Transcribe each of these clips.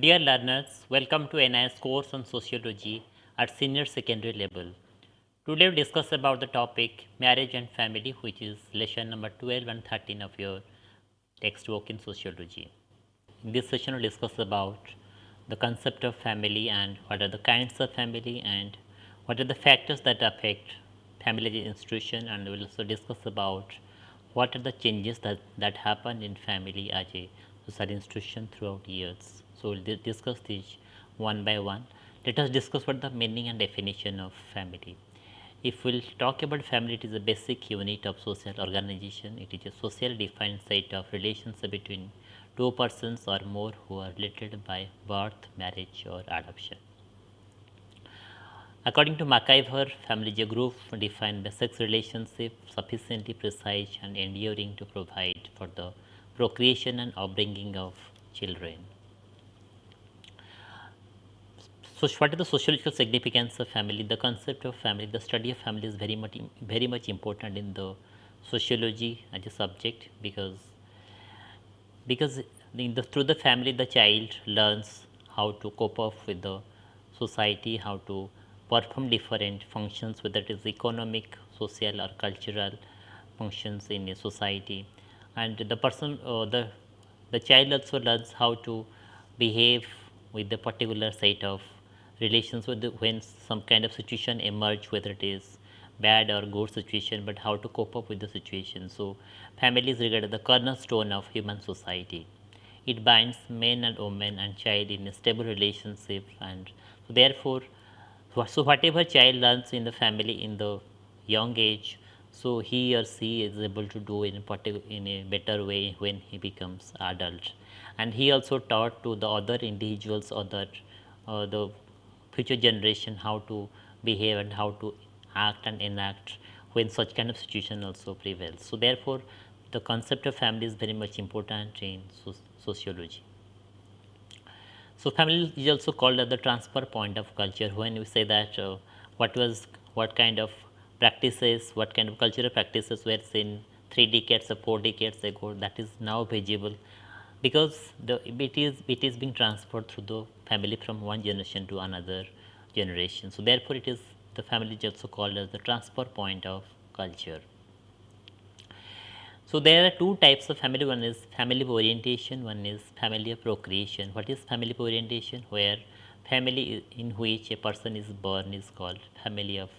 Dear learners, welcome to NIOS course on sociology at senior secondary level. Today we discuss about the topic marriage and family which is lesson number 12 and 13 of your textbook in sociology. In this session we will discuss about the concept of family and what are the kinds of family and what are the factors that affect family institution and we will also discuss about what are the changes that, that happen in family as a social institution throughout years. So, we will discuss this one by one. Let us discuss what the meaning and definition of family. If we will talk about family, it is a basic unit of social organization. It is a social defined set of relations between two persons or more who are related by birth, marriage or adoption. According to MacIver, family is a group defined by sex relationship sufficiently precise and enduring to provide for the procreation and upbringing of children. So, what is the sociological significance of family? The concept of family, the study of family is very much very much important in the sociology as a subject because because the, through the family the child learns how to cope up with the society, how to perform different functions whether it is economic, social or cultural functions in a society and the person uh, the the child also learns how to behave with the particular set of relations with the, when some kind of situation emerge whether it is bad or good situation but how to cope up with the situation. So family is regarded the cornerstone of human society. It binds men and women and child in a stable relationship and so therefore so whatever child learns in the family in the young age so he or she is able to do in a in a better way when he becomes adult. And he also taught to the other individuals other uh, the future generation how to behave and how to act and enact when such kind of situation also prevails. So, therefore, the concept of family is very much important in sociology. So, family is also called as the transfer point of culture when we say that uh, what was what kind of practices, what kind of cultural practices were seen 3 decades or 4 decades ago that is now visible because the it is it is being transferred through the family from one generation to another generation. So, therefore, it is the family is also called as the transfer point of culture. So, there are two types of family one is family of orientation one is family of procreation. What is family of orientation where family in which a person is born is called family of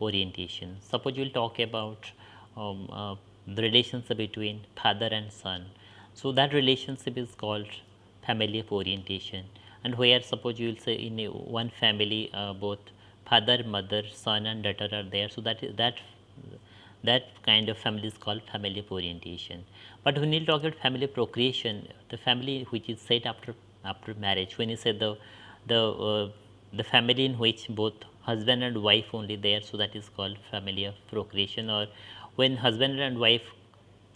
orientation. Suppose you will talk about um, uh, the relationship between father and son so, that relationship is called family of orientation and where suppose you will say in one family uh, both father, mother, son and daughter are there. So, that is that that kind of family is called family orientation. But when you talk about family procreation, the family which is set after after marriage, when you say the the uh, the family in which both husband and wife only there, so that is called family of procreation or when husband and wife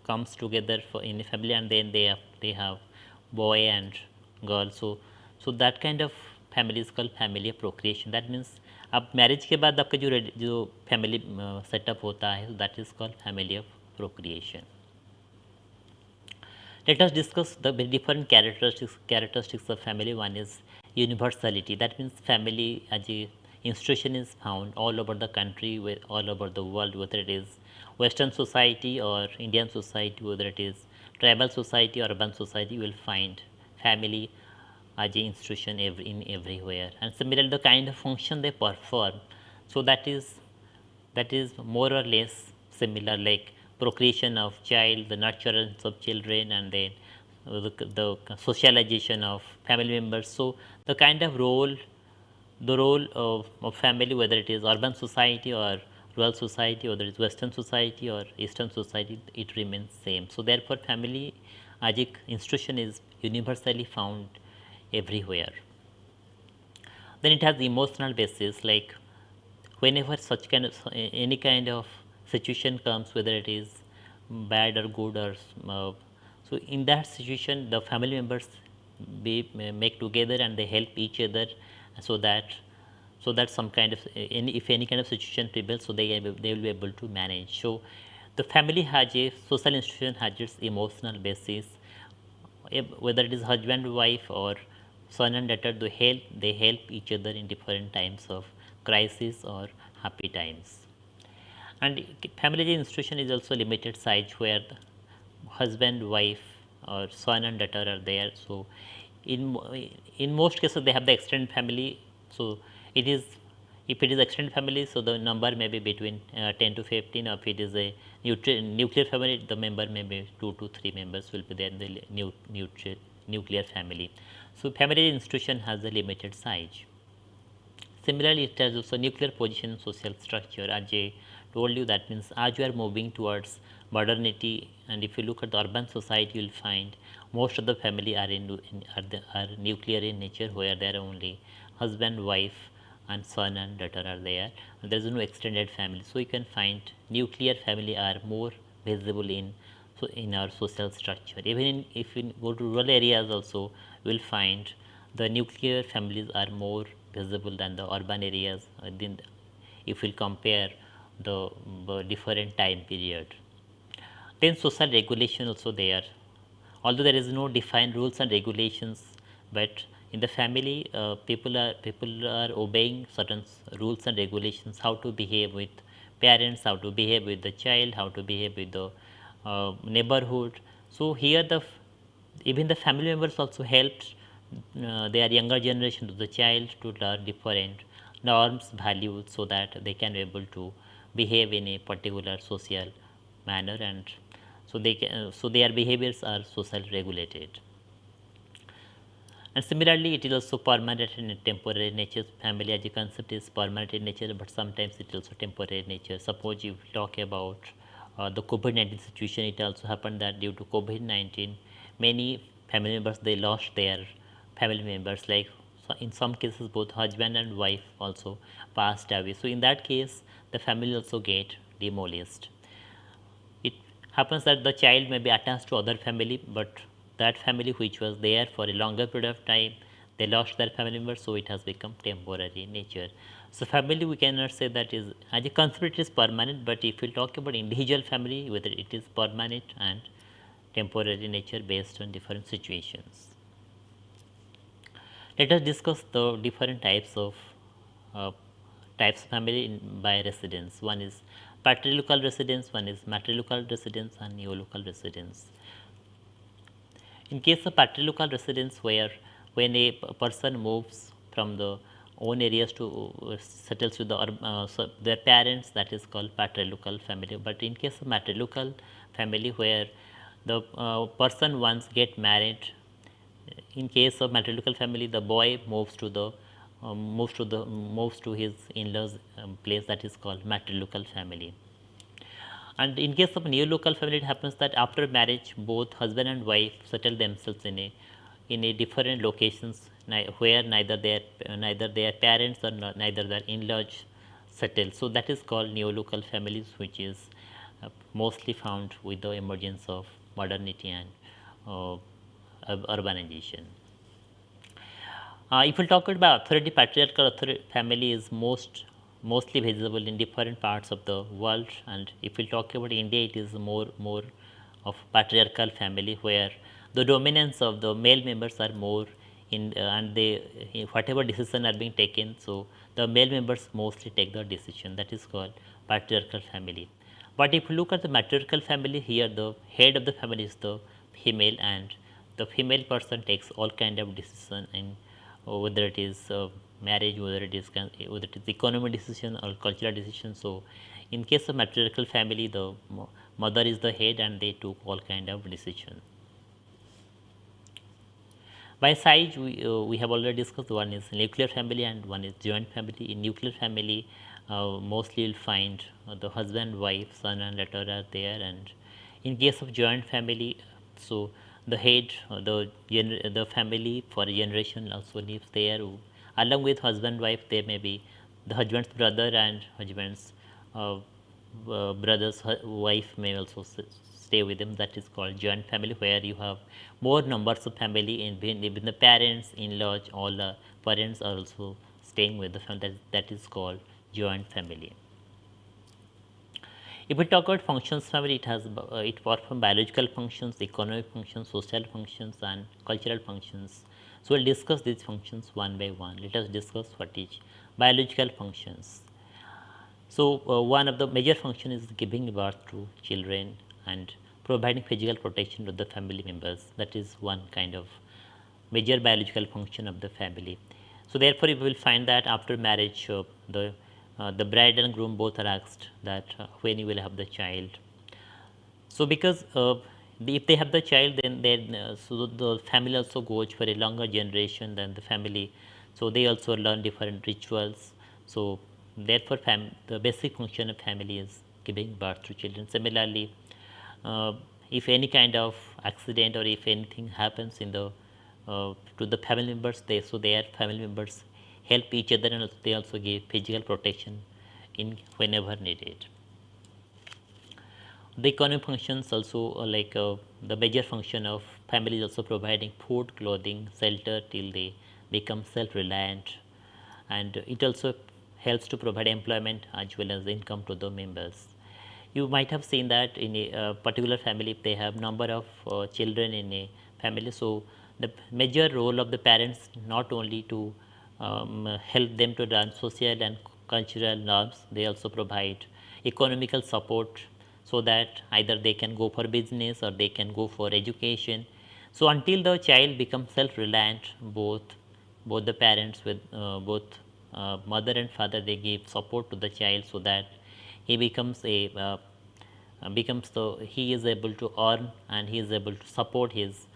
comes together for in a family and then they have they have boy and girl so so that kind of family is called family of procreation that means अब marriage के बाद आपका जो जो family setup होता है that is called family of procreation let us discuss the different characteristics characteristics of family one is universality that means family as a institution is found all over the country all over the world whether it is western society or Indian society whether it is tribal society or urban society you will find family an institution every, in everywhere. And similarly the kind of function they perform. So that is that is more or less similar like procreation of child the nurturance of children and then the, the socialization of family members. So the kind of role the role of, of family whether it is urban society or rural society whether it is western society or eastern society it remains same. So, therefore, family as institution is universally found everywhere. Then it has emotional basis like whenever such kind of any kind of situation comes whether it is bad or good or uh, so in that situation the family members be make together and they help each other so that so that some kind of any if any kind of situation prevails so they they will be able to manage so the family has a social institution has its emotional basis whether it is husband wife or son and daughter they help they help each other in different times of crisis or happy times. And family institution is also limited size where husband, wife or son and daughter are there. So, in in most cases they have the extended family. So, it is if it is extended family, so the number may be between uh, 10 to 15 or if it is a nuclear family, the member may be 2 to 3 members will be there in the nu nuclear family. So, family institution has a limited size. Similarly, it has also nuclear position social structure as I told you that means as you are moving towards modernity and if you look at the urban society you will find most of the family are in, in are, the, are nuclear in nature where there are only husband, wife and son and daughter are there there is no extended family. So, you can find nuclear family are more visible in so in our social structure even in, if you go to rural areas also you will find the nuclear families are more visible than the urban areas uh, if we compare the, the different time period. Then social regulation also there although there is no defined rules and regulations but in the family uh, people are people are obeying certain rules and regulations how to behave with parents how to behave with the child how to behave with the uh, neighborhood so here the even the family members also helped uh, their younger generation to the child to learn different norms values so that they can be able to behave in a particular social manner and so they can, so their behaviors are social regulated and similarly, it is also permanent and temporary nature. Family as a concept is permanent in nature, but sometimes it is also temporary in nature. Suppose you talk about uh, the COVID-19 situation, it also happened that due to COVID-19, many family members they lost their family members. Like so in some cases, both husband and wife also passed away. So in that case, the family also get demolished. It happens that the child may be attached to other family, but that family which was there for a longer period of time they lost their family member so it has become temporary in nature so family we cannot say that is as a concept it is permanent but if we talk about individual family whether it is permanent and temporary nature based on different situations. Let us discuss the different types of uh, types of family in, by residence. One is patrilocal residence one is matrilocal residence and neolocal residence. In case of patrilocal residence where when a person moves from the own areas to uh, settles with the, uh, so their parents that is called patrilocal family. But in case of matrilocal family where the uh, person once get married in case of matrilocal family the boy moves to the um, moves to the moves to his in-laws um, place that is called matrilocal family. And in case of neolocal family, it happens that after marriage, both husband and wife settle themselves in a in a different locations where neither their neither their parents or neither their in-laws settle. So that is called neolocal families, which is uh, mostly found with the emergence of modernity and uh, urbanization. Uh, if we talk about authority, patriarchal authority family is most mostly visible in different parts of the world. And if we talk about India it is more more of patriarchal family where the dominance of the male members are more in uh, and they whatever decision are being taken. So the male members mostly take the decision. That is called patriarchal family but if you look at the matriarchal family here the head of the family is the female and the female person takes all kind of decision in uh, whether it is uh, marriage, whether it is whether it is economic decision or cultural decision. So, in case of matriarchal family, the mother is the head and they took all kind of decision. By size, we, uh, we have already discussed one is nuclear family and one is joint family. In nuclear family, uh, mostly you'll find uh, the husband, wife, son and daughter are there. And in case of joint family, so the head, uh, the, the family for a generation also lives there. Along with husband wife there may be the husband's brother and husband's uh, uh, brother's wife may also stay with him. That is called joint family where you have more numbers of family in between the parents in-laws all the parents are also staying with the family. That, that is called joint family If we talk about functions family, it has uh, it performs biological functions, economic functions, social functions, and cultural functions. So we'll discuss these functions one by one. Let us discuss what is biological functions. So uh, one of the major function is giving birth to children and providing physical protection to the family members. That is one kind of major biological function of the family. So therefore, you will find that after marriage, uh, the uh, the bride and groom both are asked that uh, when you will have the child. So because uh, if they have the child, then then uh, so the family also goes for a longer generation than the family. So they also learn different rituals. So therefore, the basic function of family is giving birth to children. Similarly, uh, if any kind of accident or if anything happens in the to the family members they so their family members help each other and they also give physical protection in whenever needed. The economic functions also uh, like uh, the major function of family is also providing food clothing shelter till they become self reliant and it also helps to provide employment as well as income to the members. You might have seen that in a uh, particular family if they have number of uh, children in a family. So the major role of the parents not only to um, help them to learn social and cultural norms, they also provide economical support so that either they can go for business or they can go for education. So until the child becomes self-reliant, both both the parents with uh, both uh, mother and father they give support to the child so that he becomes a uh, becomes the he is able to earn and he is able to support his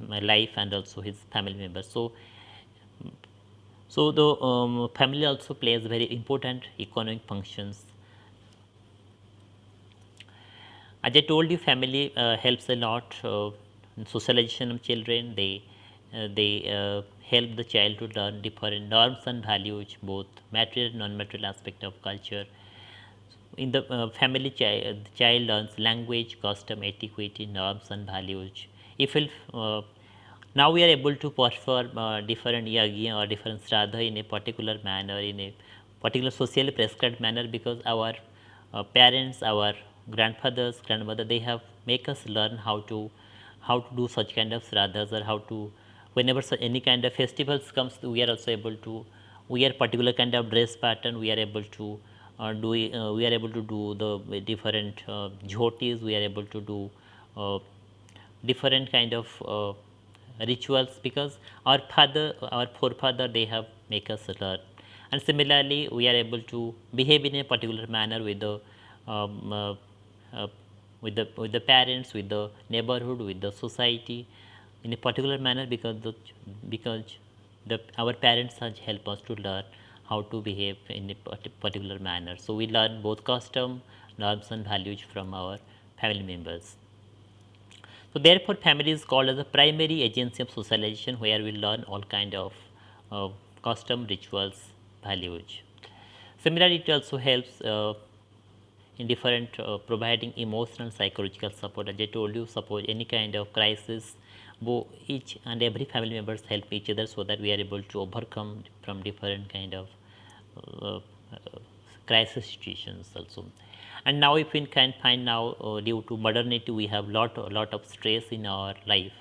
life and also his family members. So, so the um, family also plays very important economic functions. As I told you, family uh, helps a lot uh, in socialization of children. They uh, they uh, help the child to learn different norms and values, both material and non-material aspect of culture. In the uh, family, chi the child learns language, custom, etiquette, norms, and values if uh, now we are able to perform uh, different yagya or different shraddha in a particular manner in a particular socially prescribed manner because our uh, parents our grandfathers grandmother they have make us learn how to how to do such kind of shraddhas or how to whenever any kind of festivals comes we are also able to wear particular kind of dress pattern we are able to uh, do uh, we are able to do the different uh, jhotis we are able to do uh, different kind of uh, rituals because our father our forefather they have make us learn. And similarly we are able to behave in a particular manner with the um, uh, uh, with the with the parents with the neighborhood with the society in a particular manner because the because the our parents helped us to learn how to behave in a particular manner. So we learn both custom norms and values from our family members so therefore, family is called as a primary agency of socialization where we learn all kind of uh, custom, rituals, values. Similarly, it also helps uh, in different uh, providing emotional psychological support. As I told you, suppose any kind of crisis, each and every family members help each other so that we are able to overcome from different kind of uh, uh, crisis situations also and now if we can find now uh, due to modernity we have lot lot of stress in our life.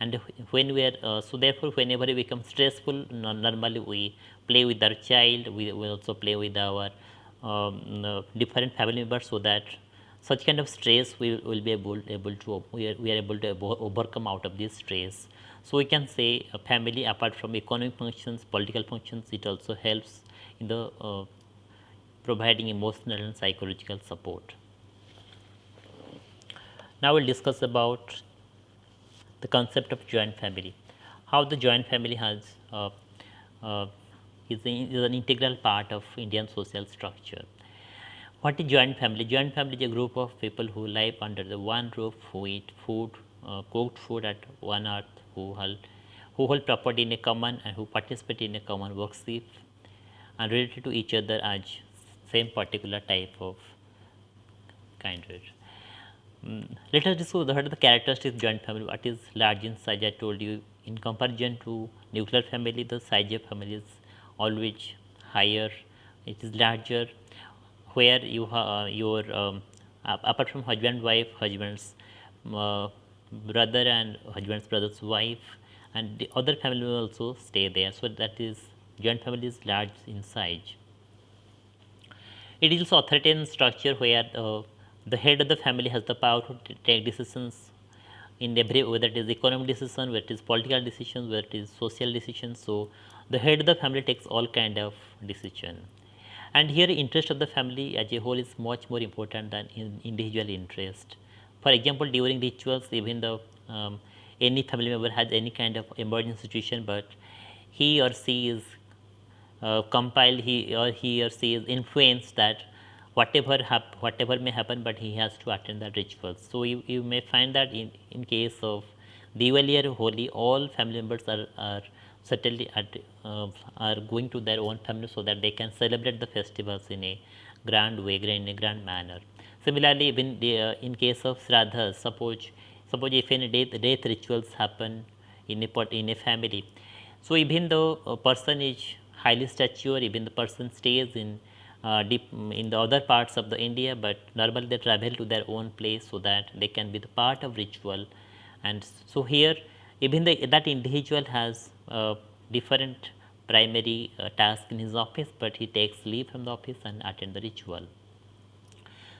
And when we are uh, so therefore whenever we become stressful normally we play with our child we will also play with our um, uh, different family members so that such kind of stress we will be able, able to we are, we are able to overcome out of this stress. So we can say a family apart from economic functions political functions it also helps in the uh, providing emotional and psychological support. Now we'll discuss about the concept of joint family, how the joint family has uh, uh, is, is, an integral part of Indian social structure. What is joint family? Joint family is a group of people who live under the one roof, who eat food, uh, cooked food at one hearth, who hold, who hold property in a common and who participate in a common worship and related to each other as same particular type of kindred. Mm, let us discuss what are the characteristics of joint family. What is large in size? I told you in comparison to nuclear family, the size of family is always higher. It is larger where you have your um, apart from husband wife husband's uh, brother and husband's brother's wife and the other family will also stay there so that is joint family is large in size it is also authoritarian structure where uh, the head of the family has the power to take decisions in every whether it is economic decision, whether it is political decisions, whether it is social decisions. So the head of the family takes all kind of decision. And here interest of the family as a whole is much more important than in individual interest. For example, during rituals, even the um, any family member has any kind of emergency situation, but he or she is uh, compiled, he or he or she is influenced that whatever hap- whatever may happen, but he has to attend the rituals. So you, you may find that in, in case of Diwali or Holi, all family members are, are certainly at, uh, are going to their own family so that they can celebrate the festivals in a grand way, in a grand manner. Similarly, even the, uh, in case of Shraddha, suppose suppose if any death, death rituals happen in a in a family, so even though a person is highly stature, even the person stays in uh, deep in the other parts of the India, but normally they travel to their own place so that they can be the part of ritual. And so here, even the, that individual has uh, different primary uh, task in his office, but he takes leave from the office and attend the ritual.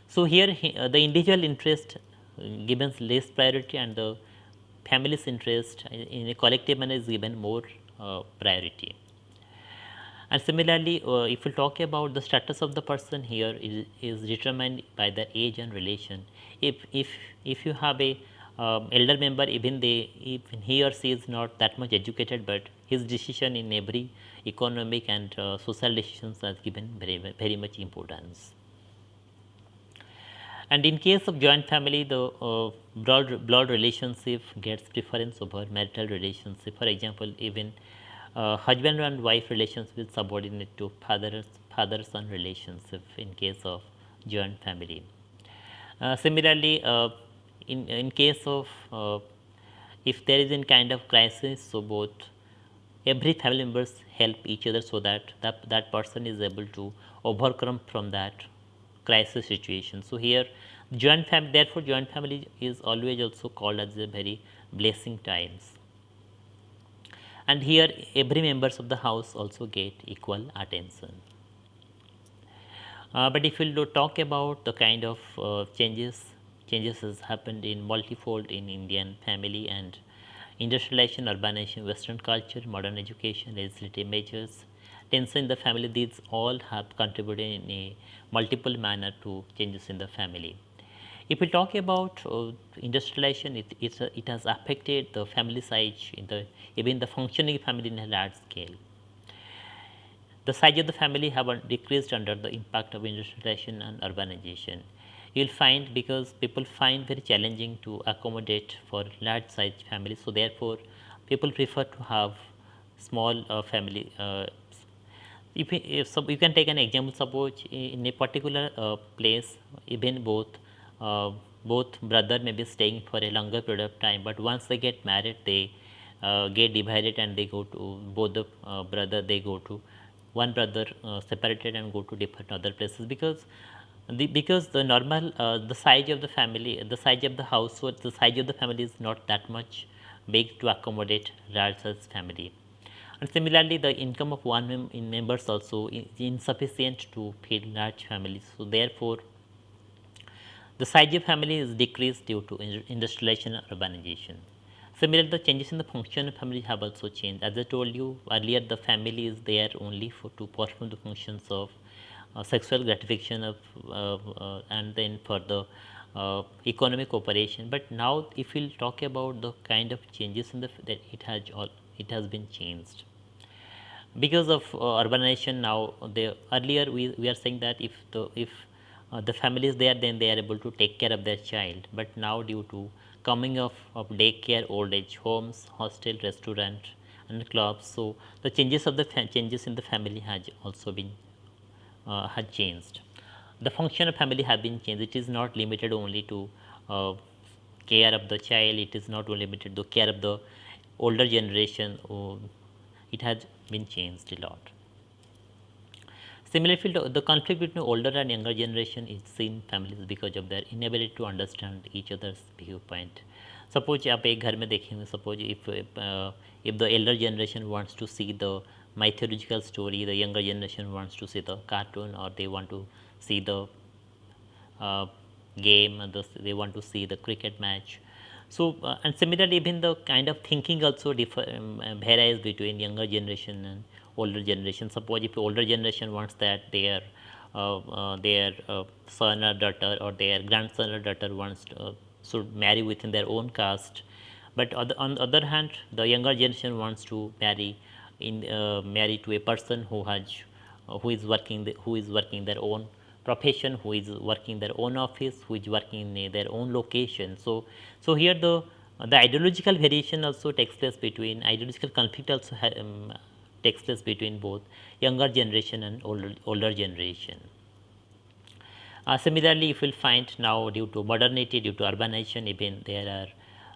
So here he, uh, the individual interest uh, given less priority and the family's interest in a collective manner is given more uh, priority. And similarly, uh, if we talk about the status of the person here is, is determined by the age and relation. If if if you have a um, elder member, even they even he or she is not that much educated, but his decision in every economic and uh, social decisions has given very very much importance. And in case of joint family, the uh, blood blood relationship gets preference over marital relationship. For example, even husband and wife relations will subordinate to father father son relationship in case of joint family. Uh, similarly, uh, in in case of uh, if there is any kind of crisis, so both every family members help each other so that that, that person is able to overcome from that crisis situation. So here joint family therefore joint family is always also called as a very blessing times and here every members of the house also get equal attention. Uh, but if we we'll talk about the kind of uh, changes, changes has happened in multifold in Indian family and industrialization, urbanization, western culture, modern education, legislative measures, tension in the family, these all have contributed in a multiple manner to changes in the family. If we talk about uh, industrialization, it, uh, it has affected the family size in the even the functioning family in a large scale. The size of the family have decreased under the impact of industrialization and urbanization. You will find because people find very challenging to accommodate for large size families. So, therefore, people prefer to have small uh, family. Uh, if, if so you can take an example, suppose in a particular uh, place, even both uh, both brother may be staying for a longer period of time, but once they get married, they uh, get divided and they go to both the uh, brother they go to one brother uh, separated and go to different other places because the because the normal uh, the size of the family the size of the household the size of the family is not that much big to accommodate large family. And similarly the income of one mem in members also is insufficient to feed large families. So therefore the size of family is decreased due to industrialization and urbanization. Similarly, the changes in the function of family have also changed. As I told you earlier, the family is there only for to perform the functions of uh, sexual gratification of uh, uh, and then for the uh, economic cooperation. But now, if we'll talk about the kind of changes in the that it has all it has been changed because of uh, urbanization. Now, the earlier we, we are saying that if the if the family is there then they are able to take care of their child. But now due to coming of, of daycare old age homes hostel restaurant and clubs so the changes of the changes in the family has also been uh, had changed. The function of family have been changed. It is not limited only to uh, care of the child. It is not only limited to care of the older generation. Oh, it has been changed a lot Similarly, the, the conflict between older and younger generation is seen families because of their inability to understand each other's viewpoint. Suppose आप एक घर में देखेंगे suppose if uh, if the elder generation wants to see the mythological story, the younger generation wants to see the cartoon or they want to see the uh, game, the, they want to see the cricket match. So uh, and similarly, even the kind of thinking also differ um, varies between younger generation and older generation. Suppose if older generation wants that their uh, uh, their uh, son or daughter or their grandson or daughter wants to, uh, should marry within their own caste, but on the, on the other hand, the younger generation wants to marry in uh, marry to a person who has uh, who is working the, who is working their own profession, who is working their own office, who is working in their own location. So, so here the the ideological variation also takes place between ideological conflict also um, takes place between both younger generation and older, older generation. Uh, similarly, if you will find now due to modernity, due to urbanization, even there are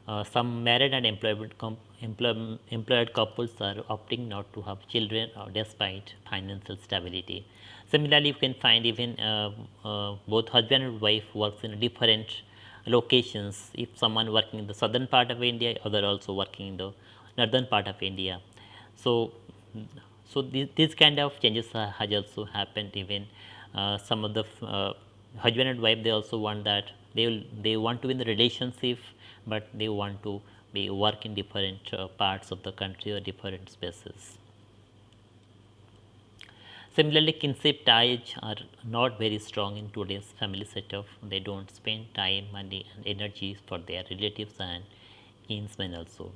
uh, some married and employed, employ, employed couples are opting not to have children uh, despite financial stability. Similarly, you can find even uh, uh, both husband and wife works in different locations. If someone working in the southern part of India, other also working in the northern part of India. So, so this, this kind of changes has also happened even uh, some of the uh, husband and wife they also want that. They will they want to be in the relationship but they want to be work in different uh, parts of the country or different spaces. Similarly kinship ties are not very strong in today's family setup. They don't spend time money and energy for their relatives and kinsmen also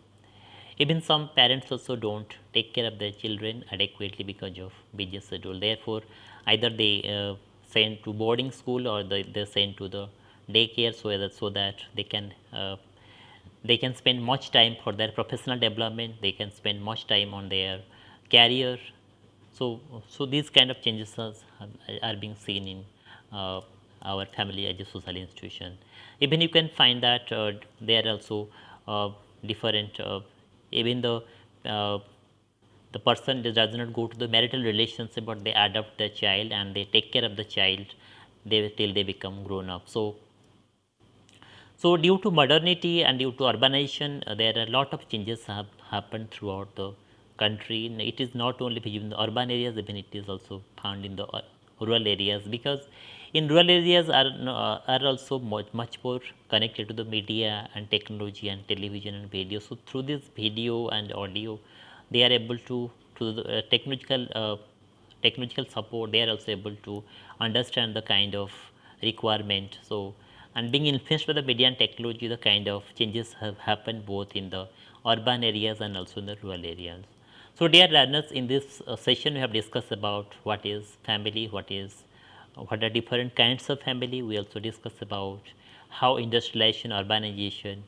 even some parents also don't take care of their children adequately because of busy schedule. Therefore, either they uh, send to boarding school or they, they send to the daycare so that so that they can uh, they can spend much time for their professional development. They can spend much time on their career. So, so these kind of changes are, are being seen in uh, our family as a social institution. Even you can find that uh, there are also uh, different uh, even the uh, the person does not go to the marital relationship but they adopt the child and they take care of the child they till they become grown up. So so due to modernity and due to urbanization uh, there are a lot of changes have happened throughout the country. It is not only in the urban areas even it is also found in the uh, rural areas because in rural areas are, uh, are also much, much more connected to the media and technology and television and video. So, through this video and audio they are able to to the uh, technological uh, technological support they are also able to understand the kind of requirement. So, and being influenced by the media and technology the kind of changes have happened both in the urban areas and also in the rural areas. So, dear learners in this uh, session we have discussed about what is family, what is what are different kinds of family. We also discuss about how industrialization, urbanization,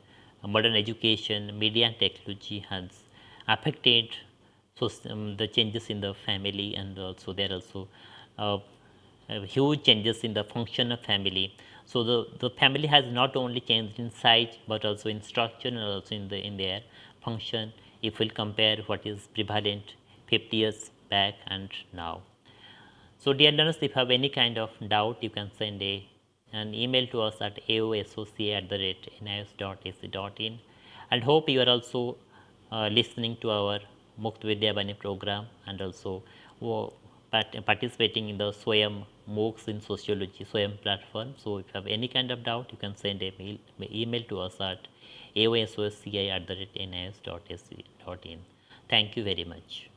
modern education, media and technology has affected so um, the changes in the family and also there also uh, uh, huge changes in the function of family. So the, the family has not only changed in size but also in structure and also in the in their function if we'll compare what is prevalent 50 years back and now. So dear learners, if you have any kind of doubt, you can send a, an email to us at aosoca at the rate and hope you are also uh, listening to our Mukt Vidya Bani program and also participating in the Swayam MOOCs in Sociology Swayam platform. So if you have any kind of doubt, you can send a mail, email to us at aosca at the rate. Thank you very much.